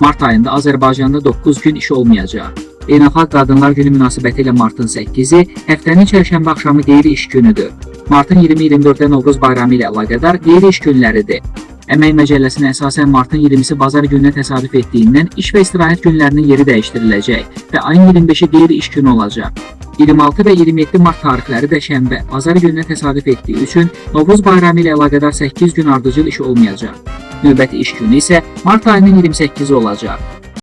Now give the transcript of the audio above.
Mart ayında Azərbaycanda 9 gün iş olmayacaq. Beynəlxalq Qadınlar Günü münasibətilə martın 8-i həftənin çərşənbə axşamı qeyri-iş günüdür. Martın 20-24-də Novruz bayramı ilə əlaqədar qeyri-iş günləridir. Əmək Məcəlləsinə əsasən martın 20-si bazar gününə təsadüf etdiyindən iş və istirahət günlərinin yeri dəyişdiriləcək və ayın 25-i qeyri-iş günü olacaq. 26 və 27 mart tarixləri də şənbə, bazar gününə təsadüf etdiyi üçün Novruz bayramı ilə əlaqədar 8 gün ardıcıl iş olmayacaq. Növbəti iş günü isə mart ayının 28-i olacaq.